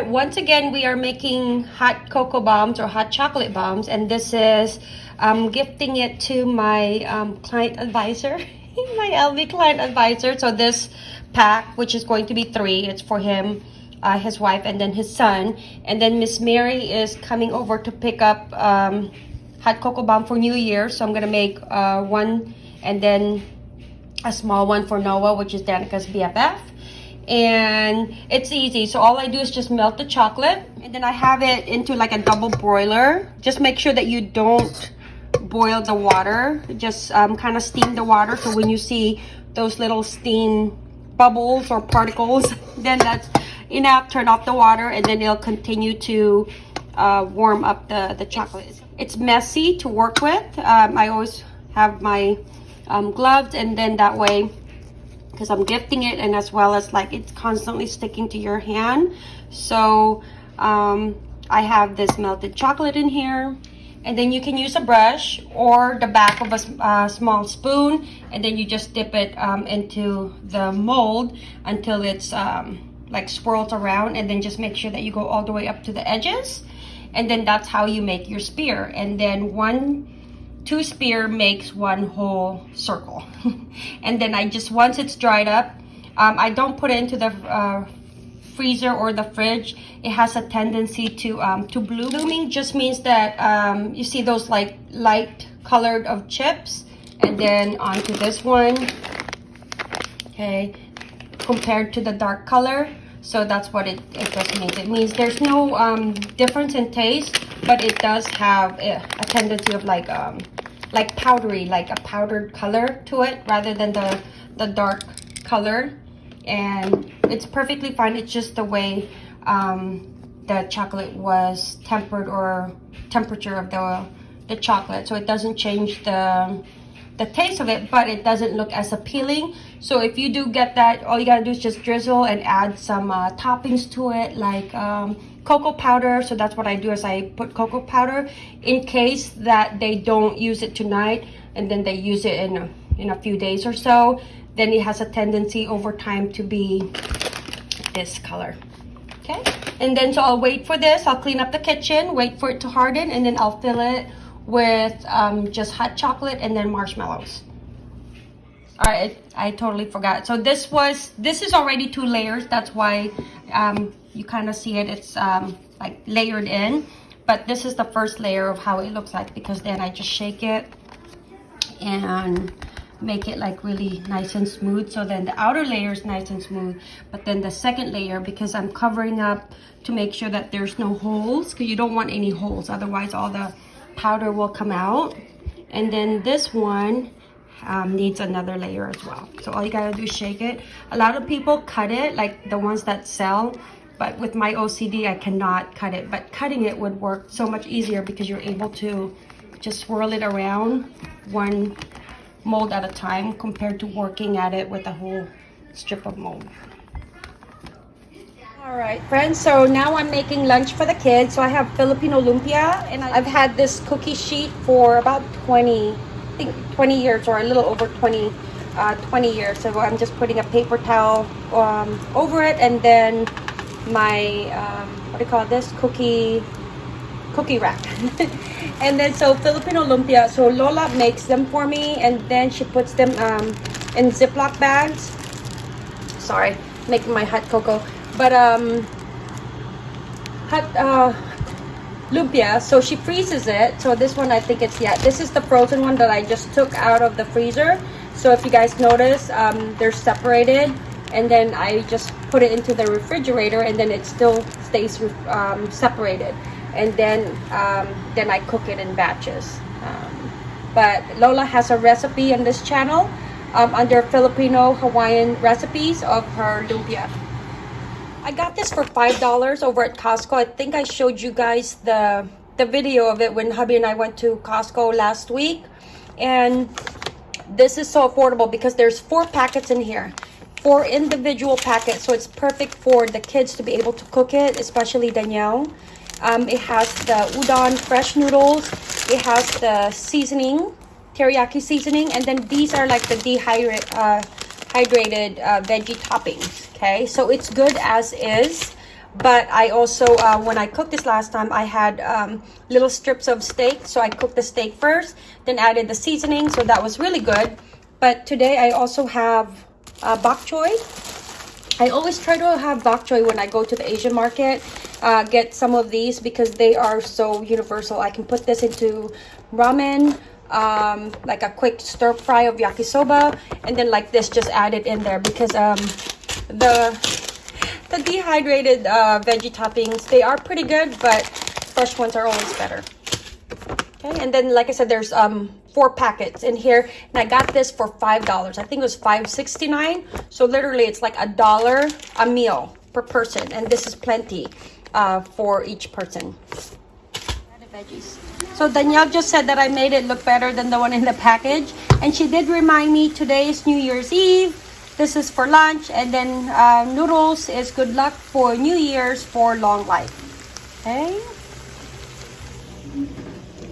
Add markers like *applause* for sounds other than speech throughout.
right, once again, we are making hot cocoa bombs or hot chocolate bombs, and this is um, gifting it to my um, client advisor, *laughs* my LV client advisor. So this pack, which is going to be three, it's for him, uh, his wife, and then his son. And then Miss Mary is coming over to pick up um, hot cocoa bomb for New Year. So I'm gonna make uh, one, and then a small one for Noah, which is Danica's BFF and it's easy. So all I do is just melt the chocolate and then I have it into like a double broiler. Just make sure that you don't boil the water. Just um, kind of steam the water so when you see those little steam bubbles or particles *laughs* then that's enough. Turn off the water and then it'll continue to uh, warm up the the chocolate. It's messy to work with. Um, I always have my um, gloves and then that way because I'm gifting it and as well as like it's constantly sticking to your hand. So um, I have this melted chocolate in here and then you can use a brush or the back of a uh, small spoon and then you just dip it um, into the mold until it's um, like swirls around and then just make sure that you go all the way up to the edges and then that's how you make your spear and then one two spear makes one whole circle. *laughs* And then I just once it's dried up um, I don't put it into the uh, freezer or the fridge. It has a tendency to um, to bloom blooming just means that um, you see those like light colored of chips? And then onto this one. Okay. Compared to the dark color. So that's what it, it just means. It means there's no um, difference in taste but it does have a, a tendency of like um like powdery like a powdered color to it rather than the the dark color. And it's perfectly fine it's just the way um, the chocolate was tempered or temperature of the the chocolate. So it doesn't change the the taste of it but it doesn't look as appealing. So if you do get that all you gotta do is just drizzle and add some uh, toppings to it like um, cocoa powder so that's what i do is i put cocoa powder in case that they don't use it tonight and then they use it in a, in a few days or so. Then it has a tendency over time to be this color. Okay? And then so i'll wait for this. I'll clean up the kitchen wait for it to harden and then i'll fill it with um, just hot chocolate and then marshmallows. All right I totally forgot. So this was this is already two layers. That's why um, you kind of see it it's um, like layered in but this is the first layer of how it looks like because then I just shake it and make it like really nice and smooth so then the outer layer is nice and smooth but then the second layer because I'm covering up to make sure that there's no holes because you don't want any holes otherwise all the powder will come out and then this one um, needs another layer as well. So all you gotta do is shake it. A lot of people cut it, like the ones that sell, but with my OCD, I cannot cut it. But cutting it would work so much easier because you're able to just swirl it around one mold at a time compared to working at it with a whole strip of mold. All right, friends, so now I'm making lunch for the kids. So I have Filipino lumpia, and I've had this cookie sheet for about 20 think 20 years or a little over 20 uh, 20 years so I'm just putting a paper towel um, over it and then my um, what do you call this? Cookie cookie rack. *laughs* And then so Filipino lumpia so Lola makes them for me and then she puts them um, in Ziploc bags. Sorry making my hot cocoa. But um hot uh lumpia. So she freezes it. So this one i think it's yeah this is the frozen one that i just took out of the freezer. So if you guys notice um, they're separated and then i just put it into the refrigerator and then it still stays um, separated. And then um, then i cook it in batches. Um, but lola has a recipe on this channel um, under filipino hawaiian recipes of her lumpia I got this for $5 over at Costco. I think I showed you guys the, the video of it when hubby and I went to Costco last week. And this is so affordable because there's four packets in here. Four individual packets. So it's perfect for the kids to be able to cook it, especially Danielle. Um, it has the udon fresh noodles. It has the seasoning, teriyaki seasoning. And then these are like the dehydrated uh, hydrated uh, veggie toppings okay so it's good as is but I also, uh, when I cooked this last time, I had um, little strips of steak. So I cooked the steak first, then added the seasoning. So that was really good. But today I also have uh, bok choy. I always try to have bok choy when I go to the Asian market. Uh, get some of these because they are so universal. I can put this into ramen, um, like a quick stir fry of yakisoba, and then like this, just add it in there because um, the the dehydrated uh, veggie toppings, they are pretty good, but fresh ones are always better. Okay, and then like I said, there's um four packets in here, and I got this for five dollars. I think it was five sixty nine. So literally, it's like a dollar a meal per person, and this is plenty uh, for each person. Veggies. So Danielle just said that I made it look better than the one in the package, and she did remind me today is New Year's Eve. This is for lunch, and then uh, noodles is good luck for New Year's for long life. Okay.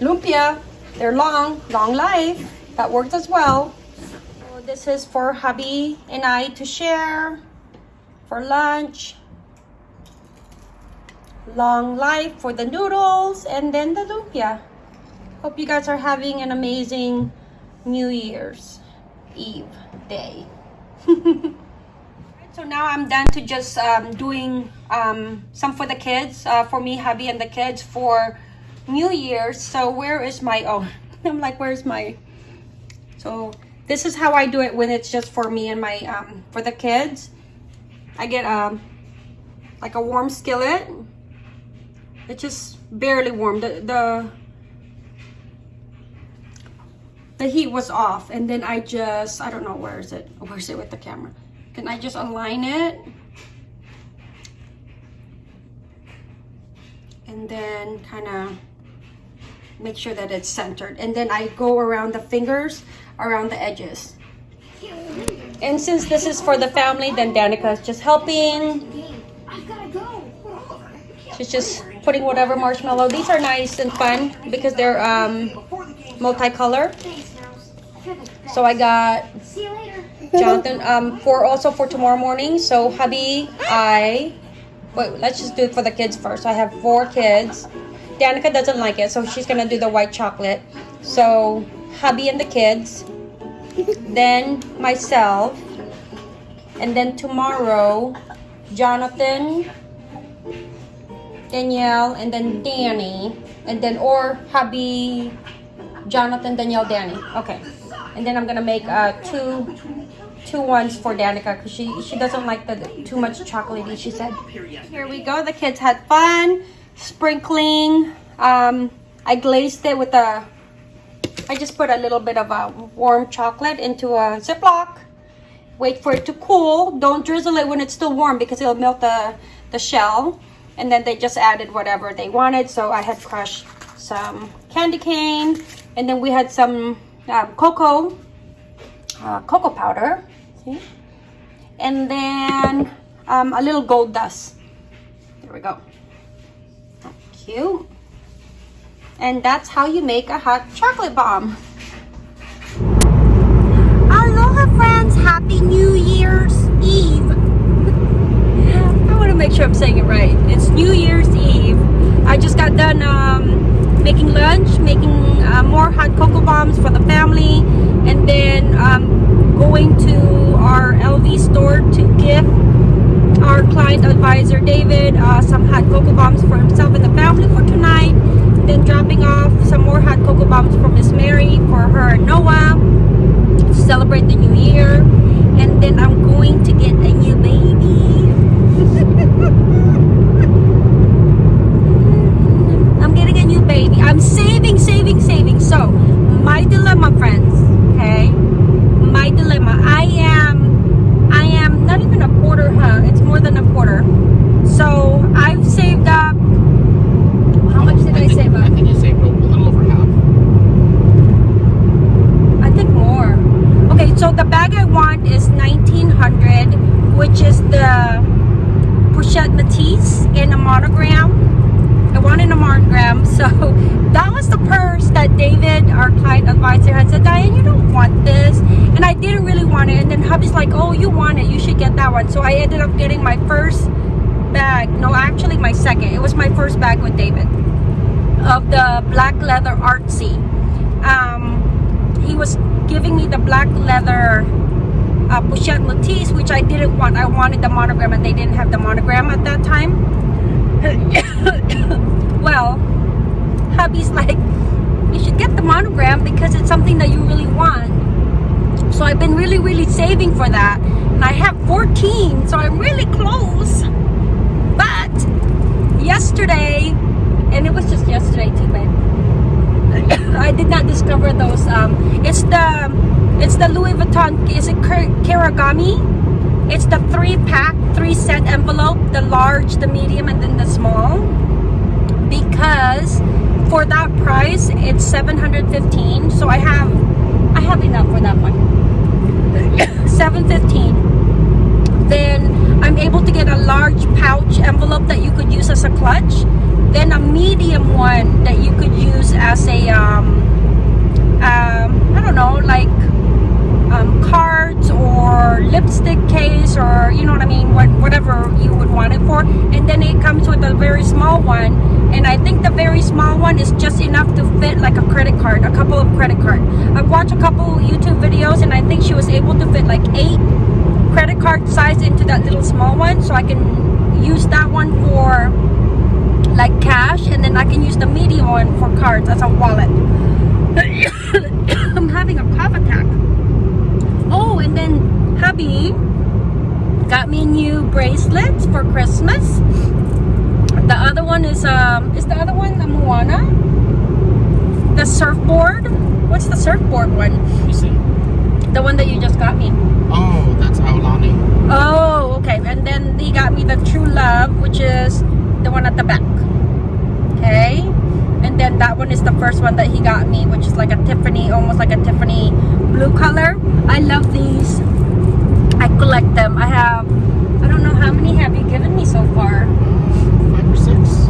Lumpia, they're long, long life. That works as well. So this is for hubby and I to share for lunch. Long life for the noodles and then the lumpia. Hope you guys are having an amazing New Year's Eve day. *laughs* so now I'm done to just um, doing um, some for the kids, uh, for me, hubby, and the kids for New Year's. So where is my, oh, *laughs* I'm like, where's my, so this is how I do it when it's just for me and my, um, for the kids. I get um, like a warm skillet. It's just barely warm. The, the the heat was off and then I just I don't know where is it? Where is it with the camera? Can I just align it? And then kind of make sure that it's centered. And then I go around the fingers around the edges. And since this is for the family then Danica is just helping. She's just putting whatever marshmallow these are nice and fun because they're um multicolor so I got Jonathan um for also for tomorrow morning. So hubby, I wait. Let's just do it for the kids first. I have four kids. Danica doesn't like it, so she's gonna do the white chocolate. So hubby and the kids, then myself, and then tomorrow, Jonathan, Danielle, and then Danny, and then or hubby, Jonathan, Danielle, Danny. Okay. And then I'm gonna make uh, two two ones for Danica because she she doesn't like the too much chocolatey. She said. Here we go. The kids had fun sprinkling. Um, I glazed it with a. I just put a little bit of a warm chocolate into a Ziploc. Wait for it to cool. Don't drizzle it when it's still warm because it'll melt the the shell. And then they just added whatever they wanted. So I had crushed some candy cane, and then we had some um, cocoa, uh, cocoa powder, see? And then um, a little gold dust. There we go. Cute. And that's how you make a hot chocolate bomb. Aloha friends, Happy New Year's Eve. *laughs* I want to make sure I'm saying it right. New Year's Eve. I just got done um, making lunch, making uh, more hot cocoa bombs for the family, and then um, going to our LV store to give our client advisor David uh, some hot cocoa bombs for himself and the family for tonight. Then dropping off some more hot cocoa bombs for Miss Mary for her and Noah to celebrate the new year. And then I'm going to get a new baby. *laughs* getting a new baby. I'm saving, saving, saving. So, my dilemma, friends, okay? My dilemma. I am, I am not even a quarter, huh? It's more than a quarter. So, I've saved up, how much did I, I think, save up? I think you saved a little over half. I think more. Okay, so the bag I want is 1900 which is the Pochette Métis in a monogram. Wanted a monogram. So *laughs* that was the purse that David, our client advisor, had said, Diane, you don't want this. And I didn't really want it. And then hubby's like, oh, you want it. You should get that one. So I ended up getting my first bag. No, actually my second. It was my first bag with David of the black leather artsy. Um, he was giving me the black leather uh, Pochette Métis, which I didn't want. I wanted the monogram, and they didn't have the monogram at that time. *coughs* well, hubby's like, you should get the monogram because it's something that you really want. So I've been really, really saving for that. And I have 14, so I'm really close. But yesterday, and it was just yesterday too, babe. *coughs* I did not discover those. Um, it's the it's the Louis Vuitton. Is it Karagami? It's the three pack, three set envelope. The large, the medium, and then the small. Because for that price, it's 715. So I have I have enough for that one. *coughs* 715. Then I'm able to get a large pouch envelope that you could use as a clutch. Then a medium one that you could use as a um, I don't know, like um, cards or lipstick case or you know what I mean, what whatever you would want it for. And then it comes with a very small one, and I think the very small one is just enough to fit like a credit card, a couple of credit card. I've watched a couple YouTube videos, and I think she was able to fit like eight credit card size into that little small one, so I can use that one for like cash, and then I can use the medium one for cards as a wallet. *coughs* I'm having a cough attack. Oh, and then hubby got me new bracelets for Christmas. The other one is um is the other one the Moana? The surfboard? What's the surfboard one? You see? The one that you just got me. Oh, that's Aulani. Oh, okay. And then he got me the True Love, which is the one at the back. Okay. And then that one is the first one that he got me, which is like a Tiffany, almost like a Tiffany blue color. I love these. I collect them. I have, I don't know how many have you given me so far? Six.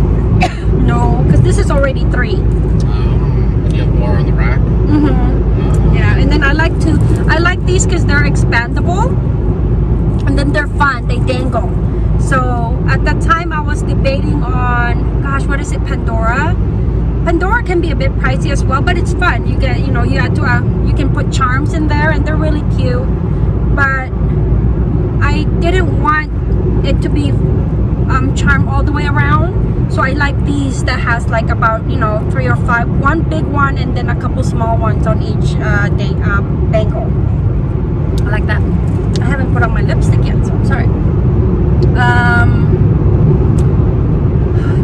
No, because this is already three. Um, and you have more on the rack. Mm-hmm. Uh, Yeah, and then I like to, I like these because they're expandable and then they're fun, they dangle. So at that time I was debating on, gosh, what is it, Pandora? Pandora can be a bit pricey as well, but it's fun. You get, you know, you have to, uh, you can put charms in there and they're really cute. But I didn't want it to be um, charm all the way around. So I like these that has like about, you know, three or five, one big one and then a couple small ones on each uh, day, um, bangle. I like that. I haven't put on my lipstick yet, so I'm sorry. Um,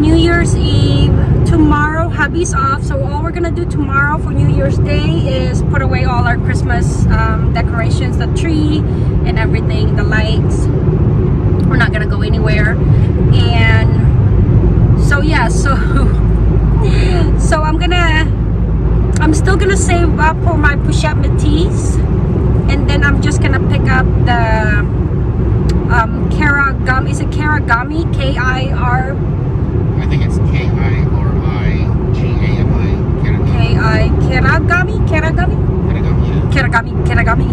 New Year's Eve, tomorrow, hubby's off. So all we're gonna do tomorrow for New Year's Day is put away all our Christmas um, decorations, the tree and everything, the lights. We're not gonna go anywhere. And so yeah, so so I'm gonna I'm still gonna save up for Métis and then I'm just gonna pick up the um Karagami. Is it Karagami? K-I-R I think it's K I R I G A M I. K-I Karagami? Karagami? Kirigami. Karagami Karagami.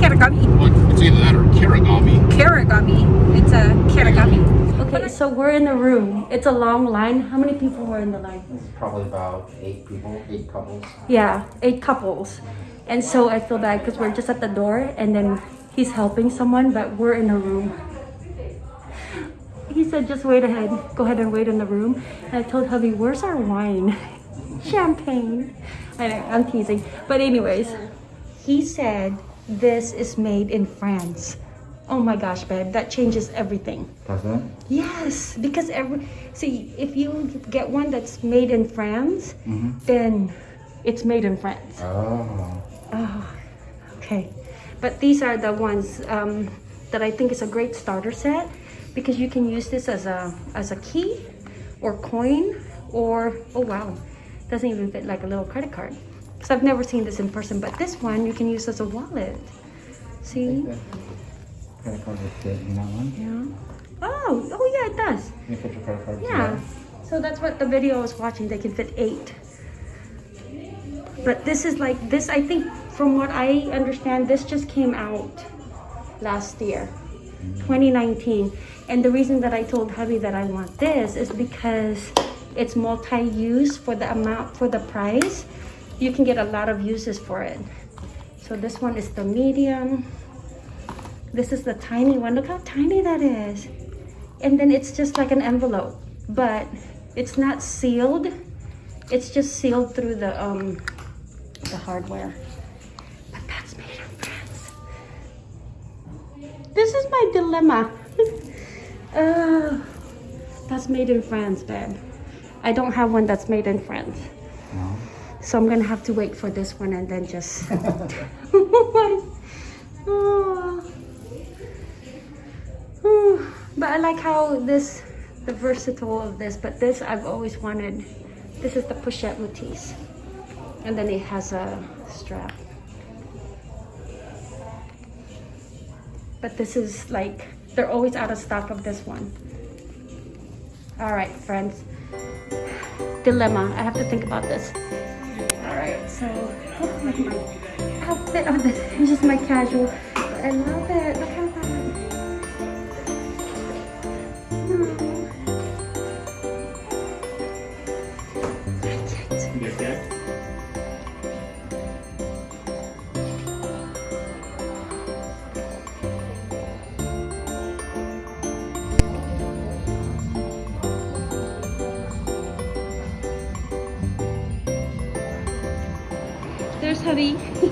Karagami. *laughs* Well, it's either that or Kirigami. Karagami. It's a Karagami. Okay so we're in the room. It's a long line. How many people were in the line? It's probably about eight people, eight couples. Yeah, eight couples. And so I feel bad because we're just at the door and then he's helping someone, but we're in a room. He said, just wait ahead. Go ahead and wait in the room. And I told hubby, where's our wine? *laughs* Champagne. I know, I'm teasing. But anyways, he said this is made in France. Oh my gosh, babe, that changes everything. Does it? Yes, because every see if you get one that's made in France, Mm-hmm. then it's made in France. Oh. Oh, okay. But these are the ones um, that I think is a great starter set because you can use this as a as a key or coin or oh wow, doesn't even fit like a little credit card. Because I've never seen this in person, but this one you can use as a wallet. See? Credit card in that one. Yeah. Oh, oh yeah, it does. You put your credit card Yeah. So that's what the video I was watching. They can fit eight. But this is like this. I think from what I understand, this just came out last year. 2019. And the reason that I told hubby that I want this is because it's multi-use for the amount, for the price. You can get a lot of uses for it. So this one is the medium. This is the tiny one. Look how tiny that is. And then it's just like an envelope, but it's not sealed. It's just sealed through the um the hardware. But that's made in France. This is my dilemma. *laughs* uh, that's made in France, babe. I don't have one that's made in France. No. So I'm gonna have to wait for this one and then just. Oh. *laughs* *laughs* Oh. But I like how this, the versatile of this. But this I've always wanted. This is the pochette Métis, and then it has a strap. But this is like they're always out of stock of this one. All right, friends. Dilemma. I have to think about this. All right, so oh, outfit of this. *laughs* It's just my casual. I love it.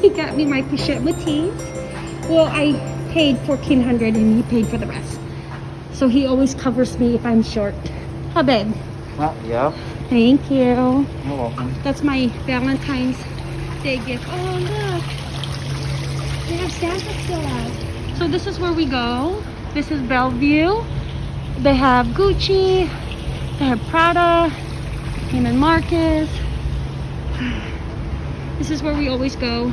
He got me my pochette Métis. Well, I paid 1400 and he paid for the rest. So he always covers me if I'm short. How babe? Uh, yeah. Thank you. You're welcome. That's my Valentine's Day gift. Oh, look. They have Santa still out. So this is where we go. This is Bellevue. They have Gucci. They have Prada. Neiman Marcus. *sighs* This is where we always go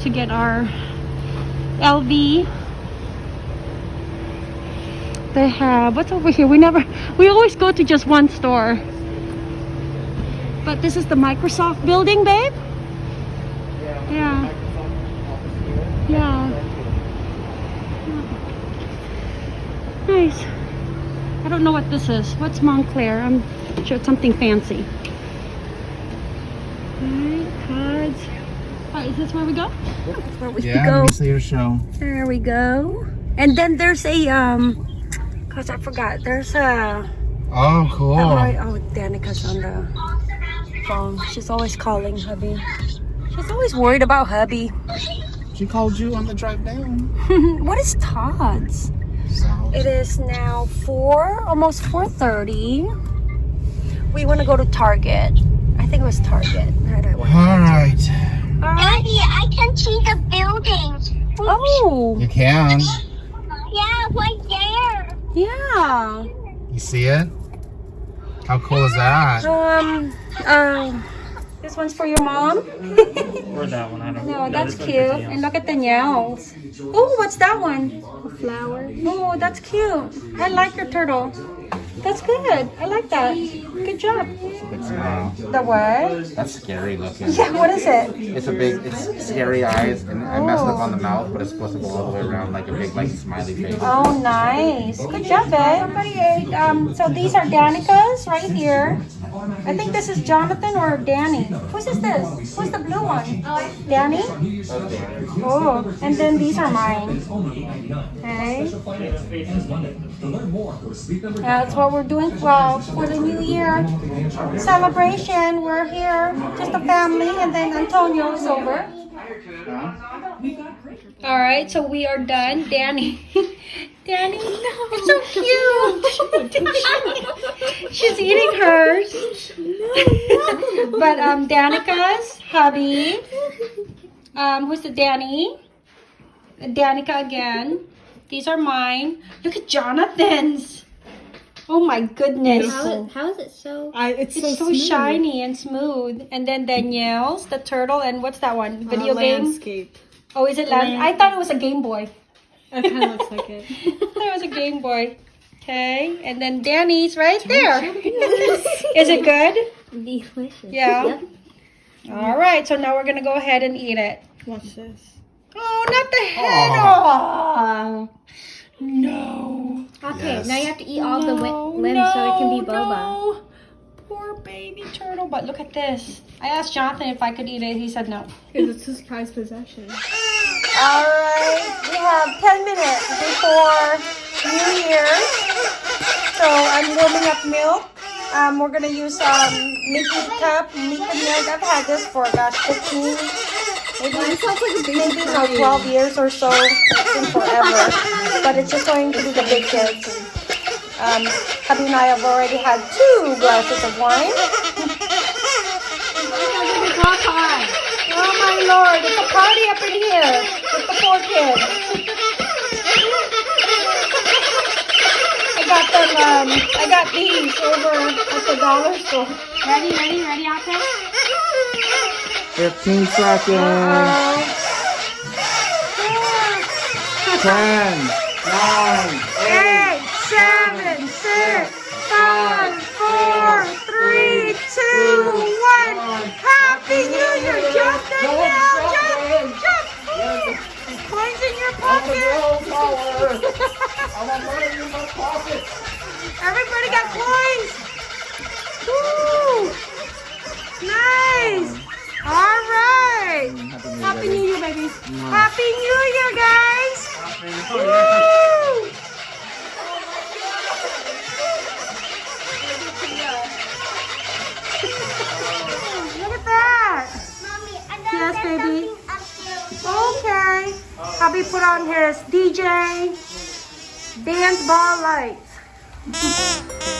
to get our LV. They have, what's over here? We never, we always go to just one store. But this is the Microsoft building, babe? Yeah. Yeah. Nice. I don't know what this is. What's Moncler? I'm sure it's something fancy. Alright, cards. Alright, is this where we go? That's where we Yeah, go. let see your show. There we go. And then there's a um cause I forgot. There's a Oh, cool. Oh, oh, Danica's on the phone. She's always calling hubby. She's always worried about hubby. She called you on the drive down. *laughs* what is Todd's? So, It is now four, almost four thirty. We want to go to Target. I think it was Target. Right, I all right. All right. Daddy, I can see the building. Oh, You can. Yeah, right there. yeah. You see it? How cool is that? Um, um, this one's for your mom. Or that one, I don't No, know. that's cute. And look at the nails. Oh, what's that one? A flower. Oh, that's cute. I like your turtle. That's good. I like that. Good job. Big smile. The what? That's scary looking. Yeah, what is it? It's a big, it's scary eyes, and I messed up on the mouth, but it's supposed to go all the way around like a big, like smiley face. Oh, nice. Good job, babe. Everybody ate. Um, so these are Danica's right here. I think this is Jonathan or Danny. Whose is this? Who's the blue one? Danny? Oh, and then these are mine. Okay. That's what we're doing well for the new year celebration. We're here, just a family, and then Antonio is over. All right, so we are done. Danny, *laughs* Danny, No. it's so cute. *laughs* She's eating hers. but um, Danica's hubby. Um, who's the Danny? Danica again. These are mine. Look at Jonathan's. Oh my goodness. How, how is it so? I, it's, It's so, so, shiny and smooth. And then Danielle's, the turtle, and what's that one? Uh, Video game? landscape. Oh, is it land? I thought it was a Game Boy. It kind of looks like it. *laughs* That was a Game Boy. Okay, and then Danny's right there. *laughs* is it good? Delicious. Yeah. Yep. All right, so now we're gonna go ahead and eat it. Watch this. Oh, not the head! Oh. No. Okay, Yes. now you have to eat all the wi- limbs so it can be boba. No. Poor baby turtle. But look at this. I asked Jonathan if I could eat it. He said no. Because it's his prized possession. All right, we have 10 minutes before New Year's. So I'm warming up milk. Um, we're gonna use um, Mickey cup, Mickey milk. I've had this for gosh, 15, maybe, sounds like a baby maybe no, 12 years or so. It's been forever. But it's just going to be the big kids. Um, hubby and I have already had two glasses of wine. Oh my lord, it's a party up in here with the four kids. I got them, um, I got these over at the dollar store. Ready, ready, ready out there? 15 seconds. Uh, 10, 9, 8, Coins *laughs* in your pocket! Everybody got coins! Woo! Nice! Um, All right! Happy New Year, baby! Happy New Year, guys! Woo! *laughs* Look at that! Mommy, Yes, got baby. Hubby put on his DJ dance ball lights.